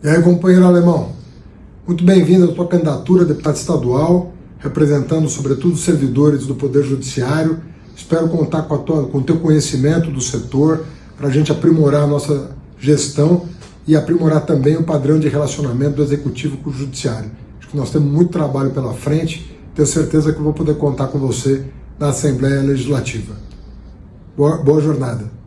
E aí, companheiro alemão, muito bem-vindo à tua candidatura a deputado estadual, representando sobretudo os servidores do Poder Judiciário. Espero contar com, a tua, com o teu conhecimento do setor para a gente aprimorar a nossa gestão e aprimorar também o padrão de relacionamento do Executivo com o Judiciário. Acho que nós temos muito trabalho pela frente, tenho certeza que vou poder contar com você na Assembleia Legislativa. Boa, boa jornada.